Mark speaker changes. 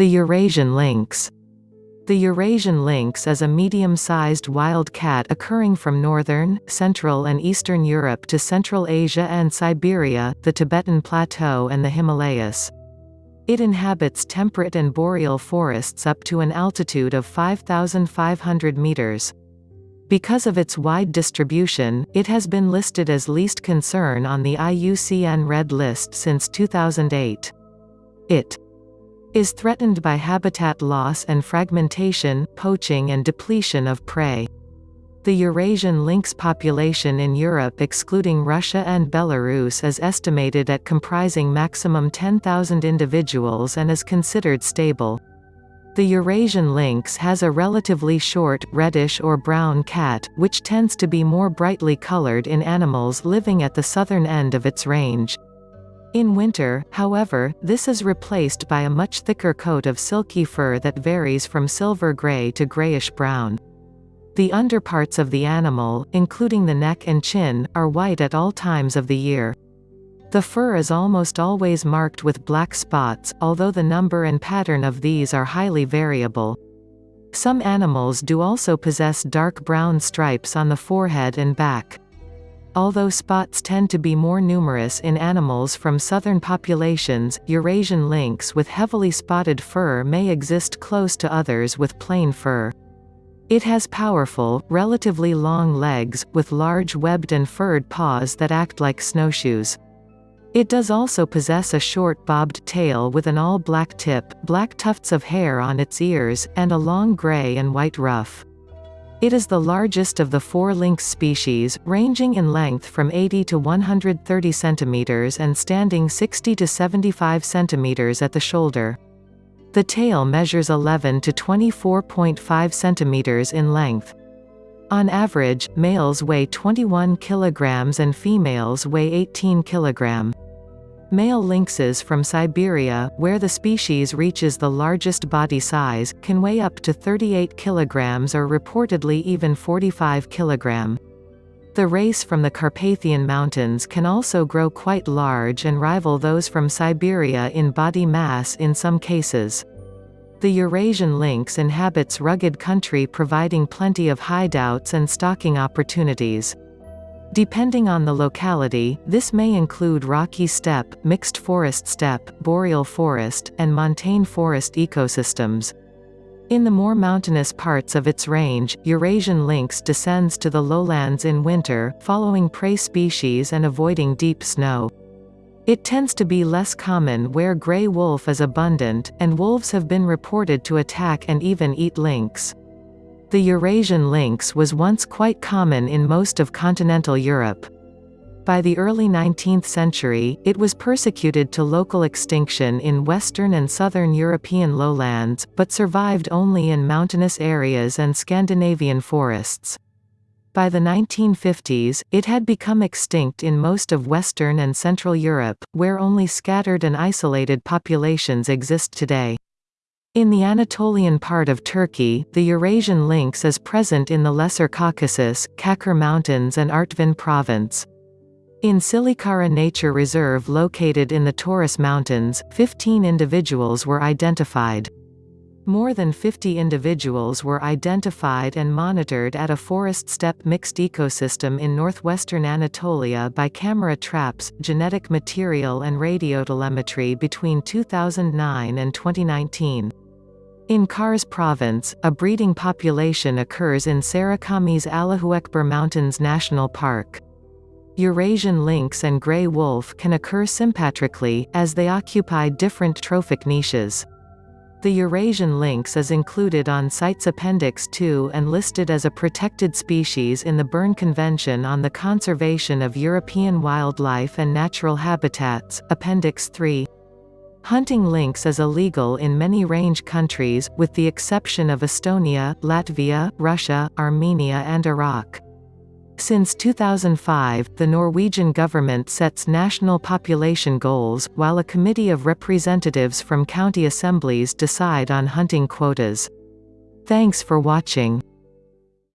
Speaker 1: The Eurasian lynx. The Eurasian lynx is a medium-sized wild cat occurring from northern, central and eastern Europe to Central Asia and Siberia, the Tibetan Plateau and the Himalayas. It inhabits temperate and boreal forests up to an altitude of 5,500 meters. Because of its wide distribution, it has been listed as least concern on the IUCN Red List since 2008. It is threatened by habitat loss and fragmentation, poaching and depletion of prey. The Eurasian lynx population in Europe excluding Russia and Belarus is estimated at comprising maximum 10,000 individuals and is considered stable. The Eurasian lynx has a relatively short, reddish or brown cat, which tends to be more brightly colored in animals living at the southern end of its range. In winter, however, this is replaced by a much thicker coat of silky fur that varies from silver gray to grayish-brown. The underparts of the animal, including the neck and chin, are white at all times of the year. The fur is almost always marked with black spots, although the number and pattern of these are highly variable. Some animals do also possess dark brown stripes on the forehead and back. Although spots tend to be more numerous in animals from southern populations, Eurasian lynx with heavily spotted fur may exist close to others with plain fur. It has powerful, relatively long legs, with large webbed and furred paws that act like snowshoes. It does also possess a short bobbed tail with an all-black tip, black tufts of hair on its ears, and a long gray and white ruff. It is the largest of the four lynx species, ranging in length from 80 to 130 cm and standing 60 to 75 cm at the shoulder. The tail measures 11 to 24.5 cm in length. On average, males weigh 21 kg and females weigh 18 kg. Male lynxes from Siberia, where the species reaches the largest body size, can weigh up to 38 kg or reportedly even 45 kg. The race from the Carpathian Mountains can also grow quite large and rival those from Siberia in body mass in some cases. The Eurasian lynx inhabits rugged country providing plenty of hideouts and stalking opportunities. Depending on the locality, this may include rocky steppe, mixed forest steppe, boreal forest, and montane forest ecosystems. In the more mountainous parts of its range, Eurasian lynx descends to the lowlands in winter, following prey species and avoiding deep snow. It tends to be less common where gray wolf is abundant, and wolves have been reported to attack and even eat lynx. The Eurasian lynx was once quite common in most of continental Europe. By the early 19th century, it was persecuted to local extinction in western and southern European lowlands, but survived only in mountainous areas and Scandinavian forests. By the 1950s, it had become extinct in most of Western and Central Europe, where only scattered and isolated populations exist today. In the Anatolian part of Turkey, the Eurasian lynx is present in the Lesser Caucasus, Kaçkar Mountains and Artvin Province. In Çığlıkara Nature Reserve located in the Taurus Mountains, 15 individuals were identified. More than 50 individuals were identified and monitored at a forest steppe mixed ecosystem in northwestern Anatolia by camera traps, genetic material and radiotelemetry between 2009 and 2019. In Kars province, a breeding population occurs in Sarıkamış Allahuekber Mountains National Park. Eurasian lynx and gray wolf can occur sympatrically, as they occupy different trophic niches. The Eurasian lynx is included on CITES Appendix II and listed as a protected species in the Berne Convention on the Conservation of European Wildlife and Natural Habitats, Appendix 3. Hunting lynx is illegal in many range countries, with the exception of Estonia, Latvia, Russia, Armenia and Iraq. Since 2005, the Norwegian government sets national population goals, while a committee of representatives from county assemblies decide on hunting quotas. Thanks for watching.